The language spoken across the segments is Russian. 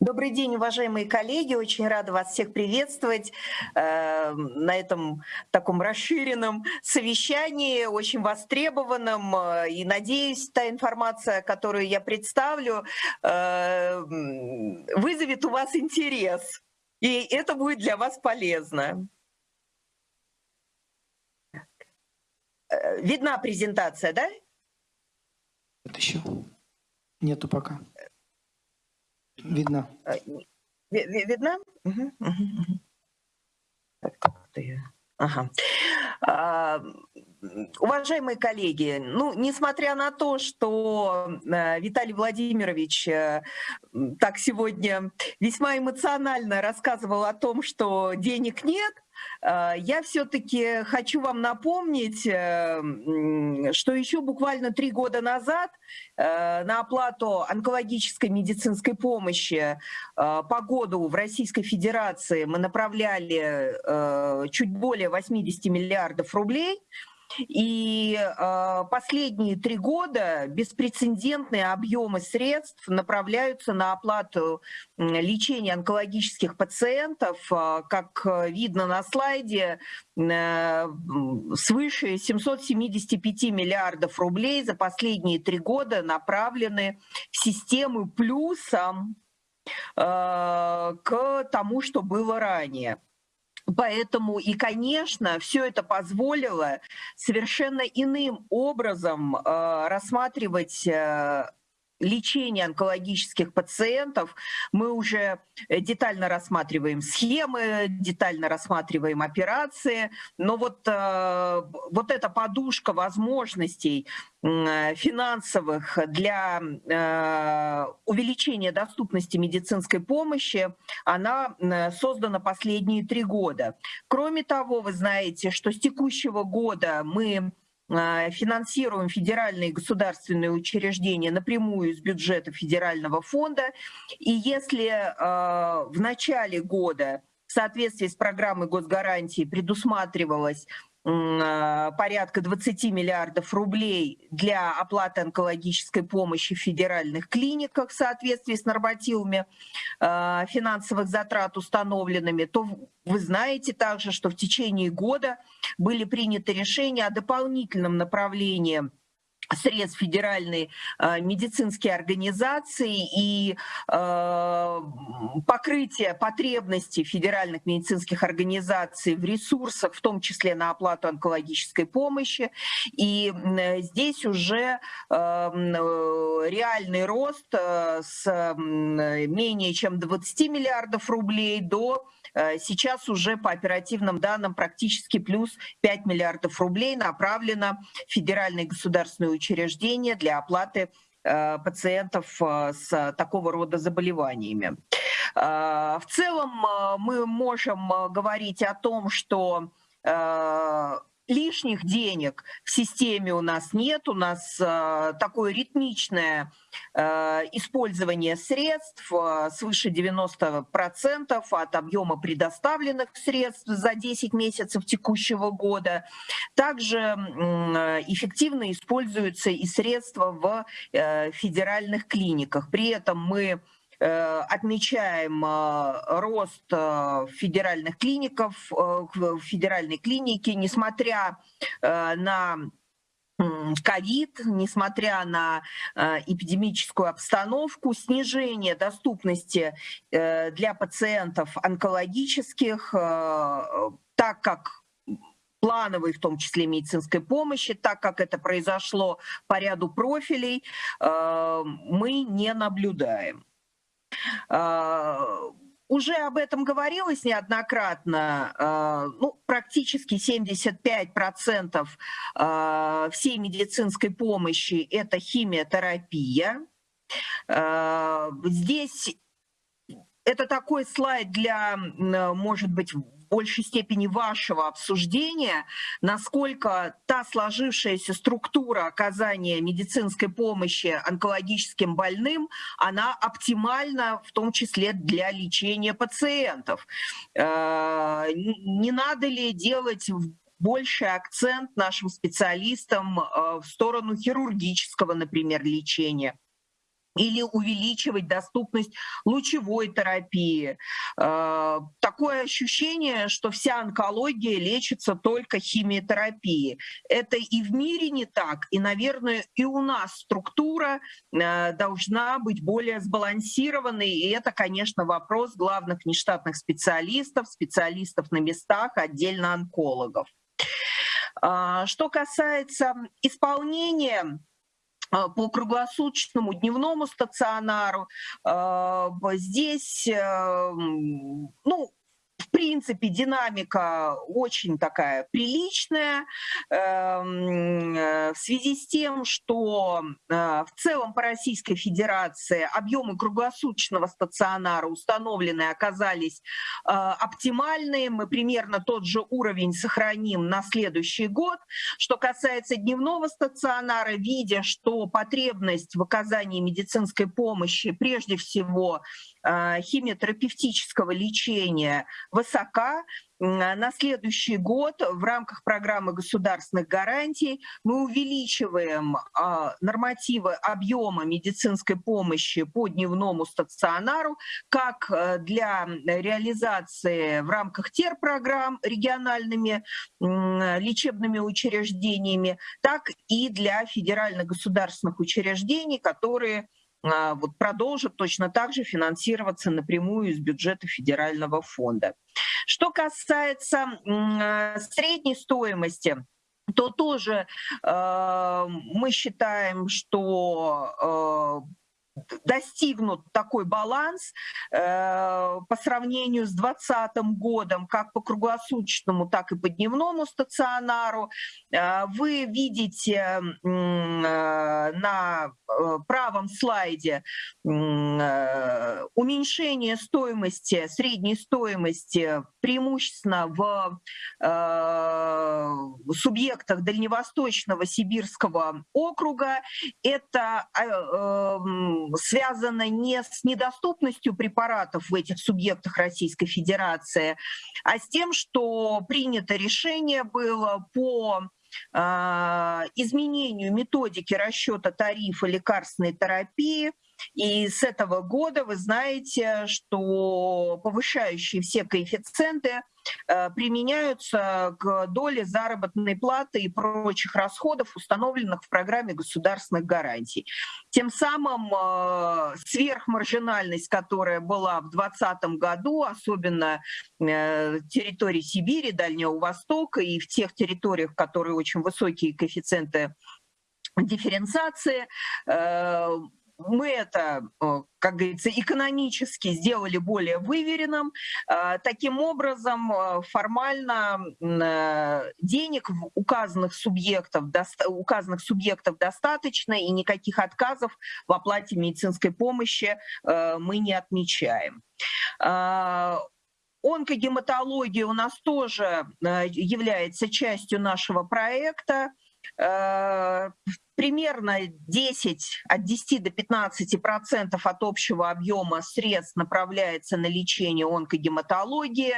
Добрый день, уважаемые коллеги. Очень рада вас всех приветствовать э, на этом таком расширенном совещании, очень востребованном. Э, и надеюсь, та информация, которую я представлю, э, вызовет у вас интерес. И это будет для вас полезно. Э, видна презентация, да? Это еще нету пока. Видно. Э, видно? Угу, угу, угу. как-то я... Ага. А, уважаемые коллеги, ну, несмотря на то, что э, Виталий Владимирович э, так сегодня весьма эмоционально рассказывал о том, что денег нет, Э, я все-таки хочу вам напомнить, что еще буквально три года назад на оплату онкологической медицинской помощи по году в Российской Федерации мы направляли чуть более 80 миллиардов рублей. И э, последние три года беспрецедентные объемы средств направляются на оплату лечения онкологических пациентов, э, как видно на слайде, э, свыше 775 миллиардов рублей за последние три года направлены в систему плюсом э, к тому, что было ранее. Поэтому и, конечно, все это позволило совершенно иным образом э, рассматривать э, лечения онкологических пациентов. Мы уже э, детально рассматриваем схемы, детально рассматриваем операции, но вот, э, вот эта подушка возможностей финансовых для э, увеличения доступности медицинской помощи, она создана последние три года. Кроме того, вы знаете, что с текущего года мы финансируем федеральные государственные учреждения напрямую из бюджета федерального фонда. И если а, в начале года в соответствии с программой госгарантии предусматривалось а, порядка 20 миллиардов рублей для оплаты онкологической помощи в федеральных клиниках в соответствии с нормативами а, финансовых затрат установленными, то вы знаете также, что в течение года были приняты решения о дополнительном направлении средств федеральной э, медицинские организации и э, покрытие потребностей федеральных медицинских организаций в ресурсах, в том числе на оплату онкологической помощи. И э, здесь уже э, реальный рост э, с менее чем 20 миллиардов рублей до Э, сейчас уже по оперативным данным практически плюс 5 миллиардов рублей направлено в федеральные государственные учреждения для оплаты э, пациентов э, с такого рода заболеваниями. В целом мы можем говорить о том, что лишних денег в системе у нас нет, у нас э, такое ритмичное э, использование средств э, свыше 90% от объема предоставленных средств за 10 месяцев текущего года. Также эффективно используются и средства в федеральных клиниках. При этом мы отмечаем э, рост э, федеральных клиников, федеральной клиники, несмотря на ковид, несмотря на эпидемическую обстановку, снижение доступности для пациентов онкологических, так как плановой, в том числе медицинской помощи, так как это произошло по ряду профилей, мы не наблюдаем. А, уже об этом говорилось неоднократно. А, ну, практически 75% а, всей медицинской помощи – это химиотерапия. Здесь это такой слайд для, может быть, большей степени вашего обсуждения, насколько та сложившаяся структура оказания медицинской помощи онкологическим больным, она оптимальна в том числе для лечения пациентов. Э, не надо ли делать больший акцент нашим специалистам э, в сторону хирургического, например, лечения? Или увеличивать доступность лучевой терапии. Э, такое ощущение, что вся онкология лечится только химиотерапией. Это и в мире не так, и, наверное, и у нас структура э, должна быть более сбалансированной, и это, конечно, вопрос главных нештатных специалистов, специалистов на местах, отдельно онкологов. А, что касается исполнения по круглосуточному дневному стационару. А, здесь, э, ну, в принципе, динамика очень такая приличная эм, э, в связи с тем, что э, в целом по Российской Федерации объемы круглосуточного стационара установленные оказались э, оптимальные. Мы примерно тот же уровень сохраним на следующий год. Что касается дневного стационара, видя, что потребность в оказании медицинской помощи прежде всего химиотерапевтического лечения высока. На следующий год в рамках программы государственных гарантий мы увеличиваем а, нормативы объема медицинской помощи по дневному стационару как э, для реализации в рамках терпрограмм региональными лечебными учреждениями, так и для федеральных государственных учреждений, которые а, вот продолжат точно так же финансироваться напрямую из бюджета федерального фонда. Что касается а, средней стоимости, то тоже э, мы считаем, что достигнут такой баланс э, по сравнению с 2020 годом, как по круглосуточному, так и по дневному стационару. Э, вы видите э, на э, правом слайде э, уменьшение стоимости, средней стоимости преимущественно в э, субъектах Дальневосточного Сибирского округа. Это связано не с недоступностью препаратов в этих субъектах Российской Федерации, а с тем, что принято решение было по а, изменению методики расчета тарифа лекарственной терапии – и с этого года вы знаете, что повышающие все коэффициенты применяются к доле заработной платы и прочих расходов, установленных в программе государственных гарантий. Тем самым э, сверхмаржинальность, которая была в 2020 году, особенно э, территории Сибири, Дальнего Востока и в тех территориях, которые очень высокие коэффициенты дифференциации, мы это, как говорится, экономически сделали более выверенным. Э, таким образом, э, формально денег указанных субъектов, указанных субъектов достаточно, и никаких отказов в оплате медицинской помощи мы не отмечаем. Онкогематология у нас тоже является частью нашего проекта примерно 10, от 10 до 15 процентов от общего объема средств направляется на лечение онкогематологии.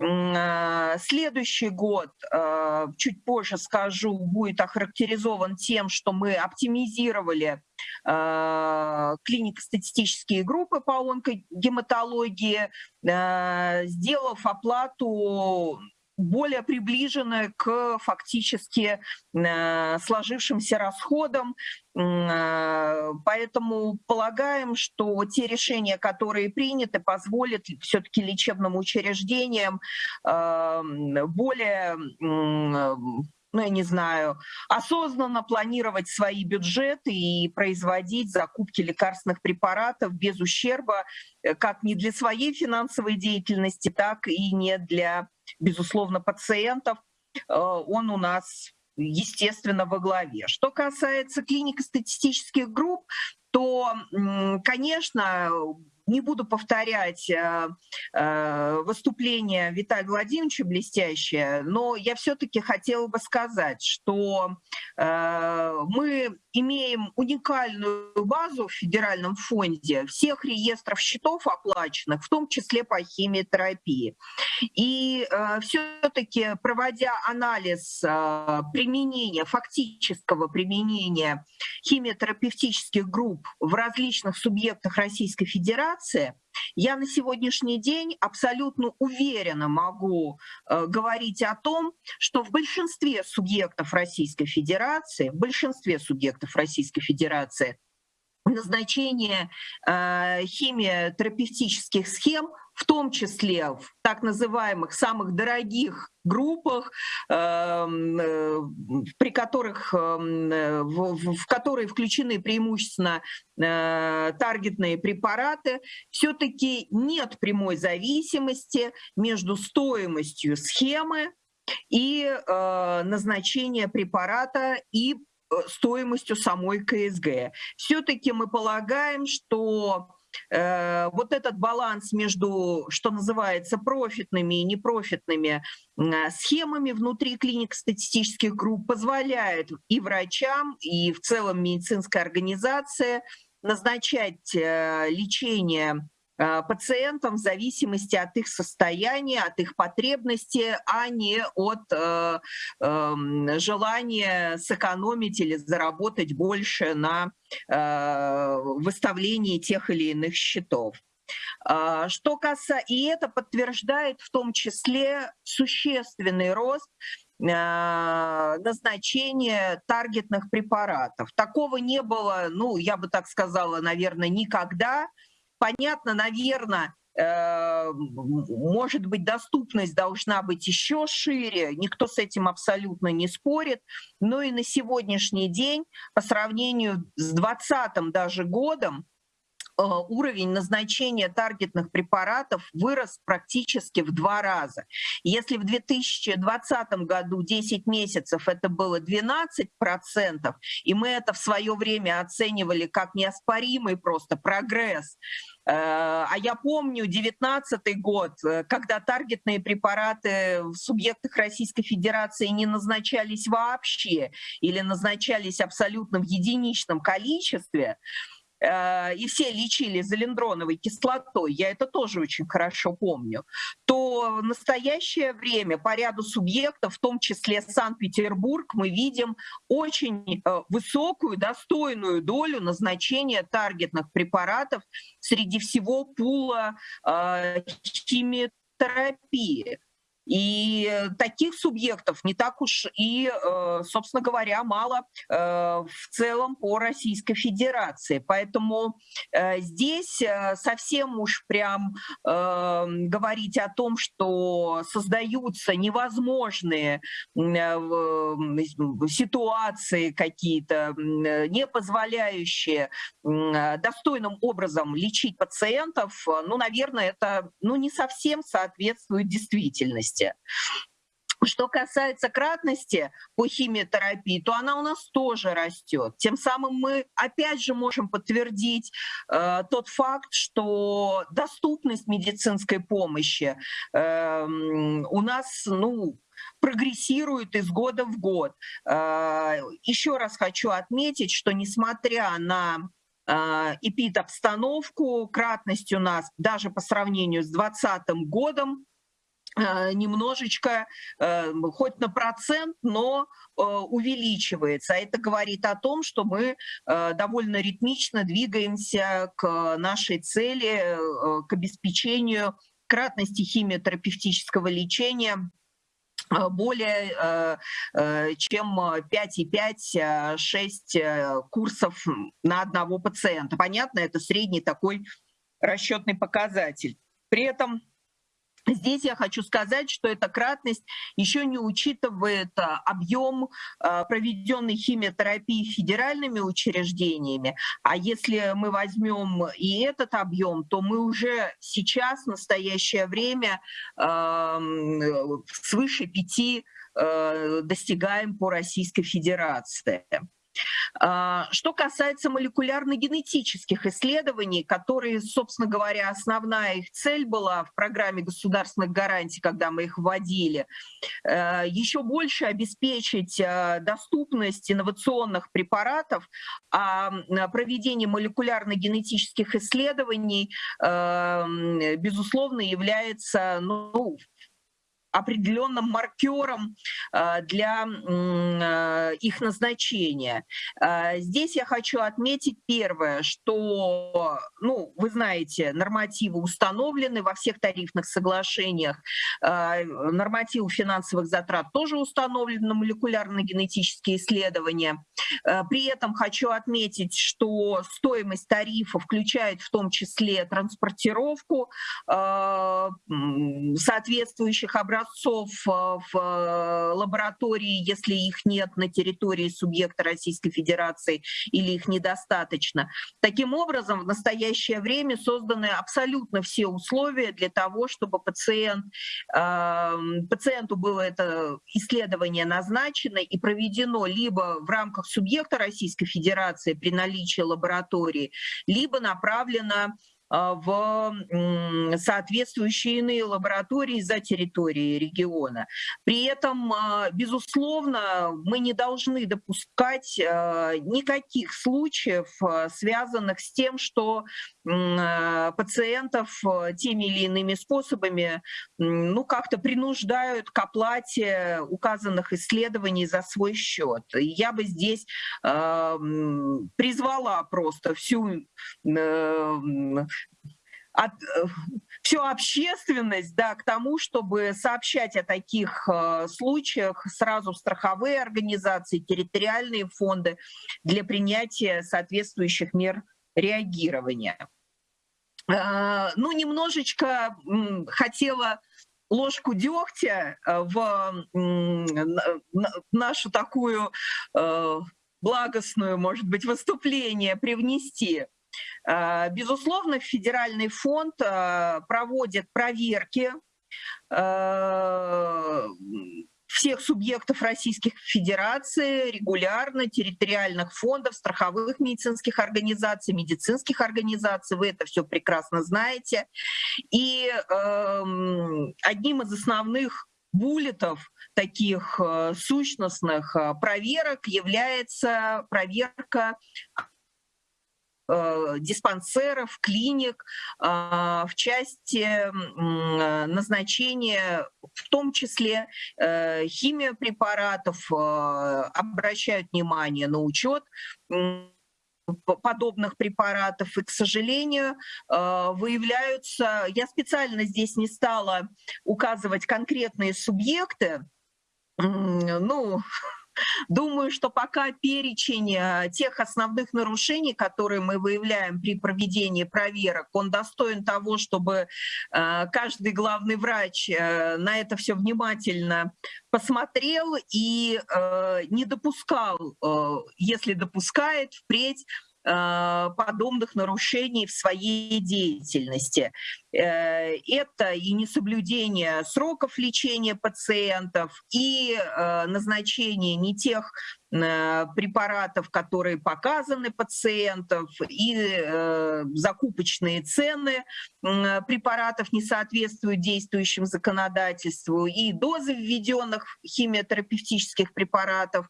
Э, следующий год, э, чуть позже скажу, будет охарактеризован тем, что мы оптимизировали э, клинико-статистические группы по онкогематологии, сделав оплату более приближены к фактически э, сложившимся расходам. Э, поэтому полагаем, что те решения, которые приняты, позволят все-таки лечебным учреждениям э, более ну, я не знаю, осознанно планировать свои бюджеты и производить закупки лекарственных препаратов без ущерба как не для своей финансовой деятельности, так и не для безусловно, пациентов, э, он у нас, естественно, во главе. Что касается клинико-статистических групп, то, конечно, не буду повторять э, э, выступление Виталия Владимировича блестящее, но я все-таки хотела бы сказать, что мы имеем уникальную базу в федеральном фонде всех реестров счетов оплаченных, в том числе по химиотерапии. И э, все-таки проводя анализ э, применения, фактического применения химиотерапевтических групп в различных субъектах Российской Федерации, я на сегодняшний день абсолютно уверенно могу э, говорить о том, что в большинстве субъектов Российской Федерации, в большинстве субъектов Российской Федерации назначение э, химиотерапевтических схем в том числе в так называемых самых дорогих группах, эм, э, при которых, эм, в, в которые включены преимущественно э, таргетные препараты, все-таки нет прямой зависимости между стоимостью схемы и э, назначения препарата и стоимостью самой КСГ. Все-таки мы полагаем, что Э, вот этот баланс между, что называется, профитными и непрофитными схемами внутри клиник статистических групп позволяет и врачам, и в целом медицинской организации назначать э, лечение Э, пациентам в зависимости от их состояния, от их потребностей, а не от э, э, желания сэкономить или заработать больше на э, выставлении тех или иных счетов. Э, что касается, и это подтверждает в том числе существенный рост э, назначения таргетных препаратов. Такого не было, ну, я бы так сказала, наверное, никогда Понятно, наверное, э, может быть, доступность должна быть еще шире, никто с этим абсолютно не спорит, но и на сегодняшний день по сравнению с 2020 даже годом уровень назначения таргетных препаратов вырос практически в два раза. Если в 2020 году 10 месяцев это было 12%, и мы это в свое время оценивали как неоспоримый просто прогресс, э, а я помню 19 год, э, когда таргетные препараты в субъектах Российской Федерации не назначались вообще или назначались абсолютно в единичном количестве, Э, и все лечили залендроновой кислотой, я это тоже очень хорошо помню, то в настоящее время по ряду субъектов, в том числе Санкт-Петербург, мы видим очень э, высокую, достойную долю назначения таргетных препаратов среди всего пула э, химиотерапии. И таких субъектов не так уж и, э, собственно говоря, мало э, в целом по Российской Федерации. Поэтому э, здесь совсем уж прям говорить о том, что создаются невозможные ситуации какие-то, не позволяющие достойным образом лечить пациентов, ну, наверное, это ну, не совсем соответствует действительности кратности. Что касается кратности по химиотерапии, то она у нас тоже растет. Тем самым мы опять же можем подтвердить э, тот факт, что доступность медицинской помощи э, у нас, ну, прогрессирует из года в год. Э, еще раз хочу отметить, что несмотря на э, эпид-обстановку, кратность у нас даже по сравнению с 2020 годом немножечко, э, хоть на процент, но э, увеличивается. Это говорит о том, что мы довольно ритмично двигаемся к нашей цели, к обеспечению кратности химиотерапевтического лечения более чем 5,5-6 курсов на одного пациента. Понятно, это средний такой расчетный показатель. При этом Здесь я хочу сказать, что эта кратность еще не учитывает а, объем а, проведенной химиотерапии федеральными учреждениями. А если мы возьмем и этот объем, то мы уже сейчас, в настоящее время, свыше пяти достигаем по Российской Федерации. А, что касается молекулярно-генетических исследований, которые, собственно говоря, основная их цель была в программе государственных гарантий, когда мы их вводили, э, еще больше обеспечить э, доступность инновационных препаратов, а проведение молекулярно-генетических исследований, э, безусловно, является ну, определенным маркером э, для э, их назначения. Э, здесь я хочу отметить первое, что, ну, вы знаете, нормативы установлены во всех тарифных соглашениях, нормативы финансовых затрат тоже установлены на молекулярно-генетические исследования. При этом хочу отметить, что стоимость тарифа включает в том числе транспортировку соответствующих образцов образцов э, в э, лаборатории, если их нет на территории субъекта Российской Федерации или их недостаточно. Таким образом, в настоящее время созданы абсолютно все условия для того, чтобы пациент, эм, пациенту было это исследование назначено и проведено либо в рамках субъекта Российской Федерации при наличии лаборатории, либо направлено в соответствующие иные лаборатории за территорией региона. При этом, а, безусловно, мы не должны допускать а, никаких случаев, связанных с тем, что пациентов теми или иными способами ну, как-то принуждают к оплате указанных исследований за свой счет. Я бы здесь призвала просто всю э, всю общественность да, к тому, чтобы сообщать о таких э, случаях сразу страховые организации, территориальные фонды для принятия соответствующих мер реагирования. Э, ну, немножечко хотела ложку дегтя э, в нашу такую э, благостную, может быть, выступление привнести. Э, безусловно, федеральный фонд проводит проверки всех субъектов Российской Федерации регулярно, территориальных фондов, страховых медицинских организаций, медицинских организаций. Вы это все прекрасно знаете. И э, одним из основных буллетов таких э, сущностных проверок является проверка Э, диспансеров, клиник э, в части назначения, в том числе э, химиопрепаратов, обращают внимание на учет подобных препаратов. И, к сожалению, выявляются... Я специально здесь не стала указывать конкретные субъекты, ну, Думаю, что пока перечень э, тех основных нарушений, которые мы выявляем при проведении проверок, он достоин того, чтобы э, каждый главный врач э, на это все внимательно посмотрел и не допускал, если допускает, впредь подобных нарушений в своей деятельности. Э, это и несоблюдение сроков лечения пациентов, и э, назначение не тех э, препаратов, которые показаны пациентов, и закупочные цены препаратов не соответствуют действующему законодательству, и дозы введенных химиотерапевтических препаратов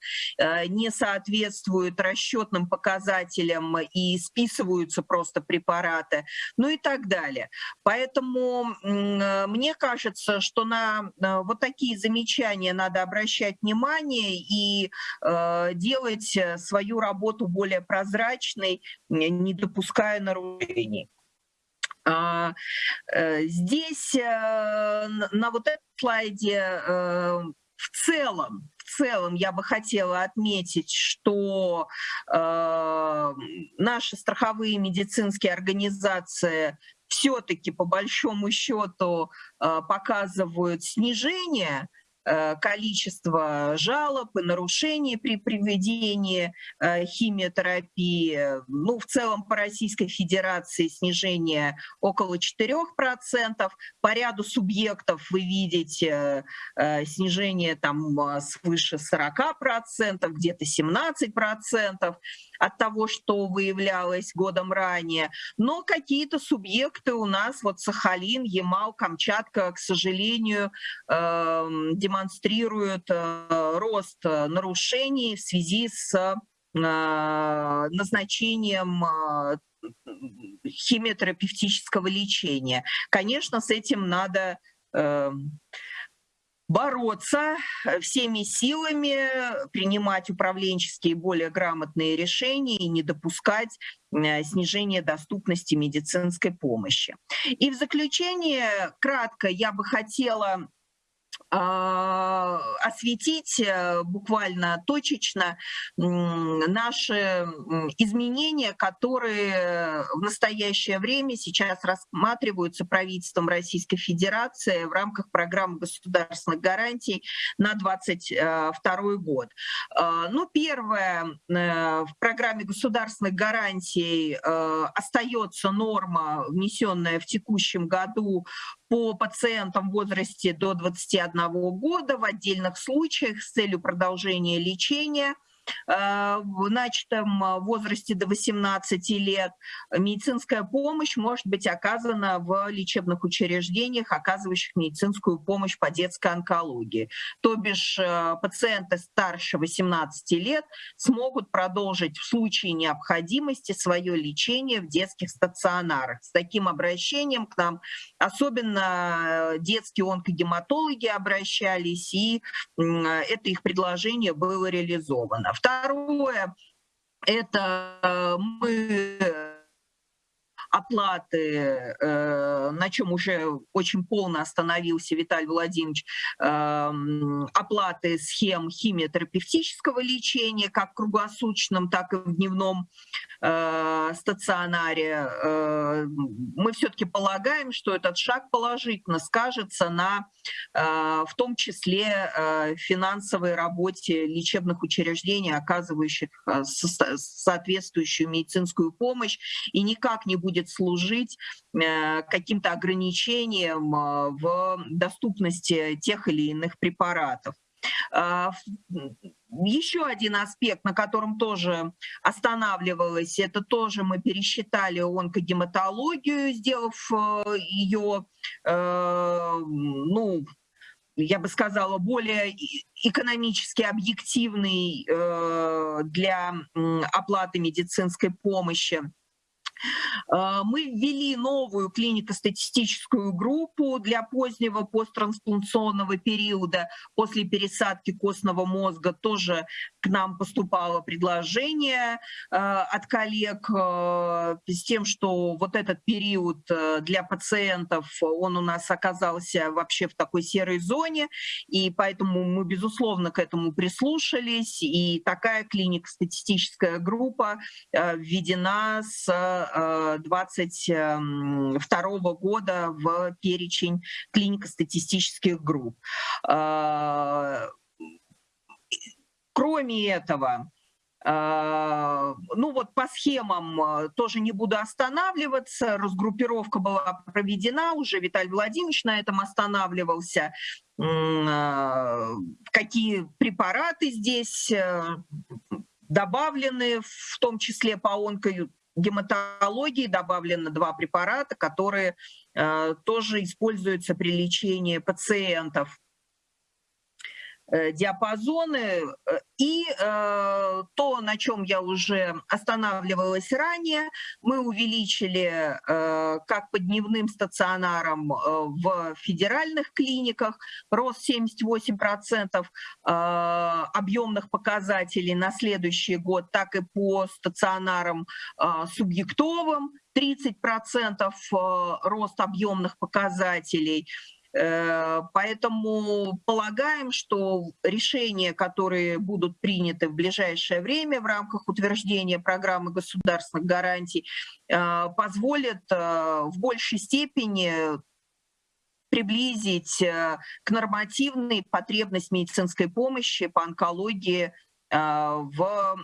не соответствуют расчетным показателям и списываются просто препараты, ну и так далее. Поэтому э, мне кажется, что на вот такие замечания надо обращать внимание и э, делать э, свою работу более прозрачной, не допуская нарушений. А, здесь на вот этом слайде в целом в целом я бы хотела отметить, что э, наши страховые медицинские организации все-таки по большому счету э, показывают снижение количество жалоб и нарушений при проведении химиотерапии. Ну, в целом по Российской Федерации снижение около 4%. По ряду субъектов вы видите снижение там свыше 40%, где-то 17% от того, что выявлялось годом ранее. Но какие-то субъекты у нас, вот Сахалин, Ямал, Камчатка, к сожалению, эм, демонстрируют э, рост нарушений в связи с э, назначением э, химиотерапевтического лечения. Конечно, с этим надо эм, бороться э, всеми силами, принимать управленческие более грамотные решения и не допускать э, снижения доступности медицинской помощи. И в заключение, кратко, я бы хотела осветить э, буквально точечно наши изменения, которые в настоящее время сейчас рассматриваются правительством Российской Федерации в рамках программы государственных гарантий на 2022 год. А, ну, первое, э, в программе государственных гарантий э, остается норма, внесенная в текущем году по пациентам в возрасте до 21 года в отдельных случаях с целью продолжения лечения – в начатом э, возрасте до 18 лет медицинская помощь может быть оказана в лечебных учреждениях, оказывающих медицинскую помощь по детской онкологии. То бишь э, пациенты старше 18 лет смогут продолжить в случае необходимости свое лечение в детских стационарах. С таким обращением к нам особенно детские онкогематологи обращались, и это их предложение было реализовано. Второе, это мы оплаты, э, на чем уже очень полно остановился Виталий Владимирович, эм, оплаты схем химиотерапевтического лечения, как круглосуточном, так и в дневном э, стационаре. Э, мы все-таки полагаем, что этот шаг положительно скажется на, в том числе, финансовой работе лечебных учреждений, оказывающих соответствующую медицинскую помощь, и никак не будет служить каким-то ограничением в доступности тех или иных препаратов. А, еще один аспект, на котором тоже останавливалось, это тоже мы пересчитали онкогематологию, сделав э, ее, ну, я бы сказала, более экономически объективной для оплаты медицинской помощи. А, мы ввели новую клинико-статистическую группу для позднего посттрансплантационного периода. После пересадки костного мозга тоже к нам поступало предложение а, от коллег а, с тем, что вот этот период для пациентов, он у нас оказался вообще в такой серой зоне, и поэтому мы, безусловно, к этому прислушались, и такая клинико-статистическая группа введена с 2022 года в перечень клинико-статистических групп. А, кроме этого, а, ну вот по схемам тоже не буду останавливаться. Разгруппировка была проведена, уже Виталий Владимирович на этом останавливался. Какие препараты здесь э, добавлены, в том числе по онко гематологии добавлено два препарата, которые э, тоже используются при лечении пациентов диапазоны. Э, и э, то, на чем я уже останавливалась ранее, мы увеличили э, как по дневным стационарам э, в федеральных клиниках рост 78% э, объемных показателей на следующий год, так и по стационарам э, субъектовым 30% э, рост объемных показателей. Э, поэтому полагаем, что решения, которые будут приняты в ближайшее время в рамках утверждения программы государственных гарантий, э, позволят э, в большей степени приблизить к нормативной потребность медицинской помощи по онкологии в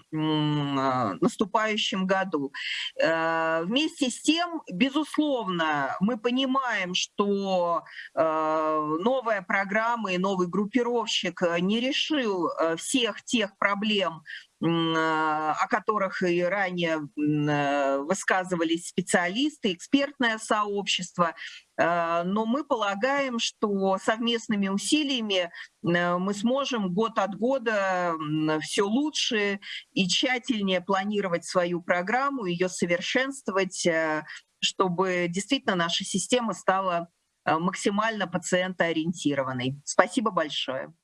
наступающем году. Вместе с тем, безусловно, мы понимаем, что новая программа и новый группировщик не решил всех тех проблем, о которых и ранее э, высказывались специалисты, экспертное сообщество. Э, но мы полагаем, что совместными усилиями э, мы сможем год от года все лучше и тщательнее планировать свою программу, ее совершенствовать, чтобы действительно наша система стала максимально пациентоориентированной. Спасибо большое.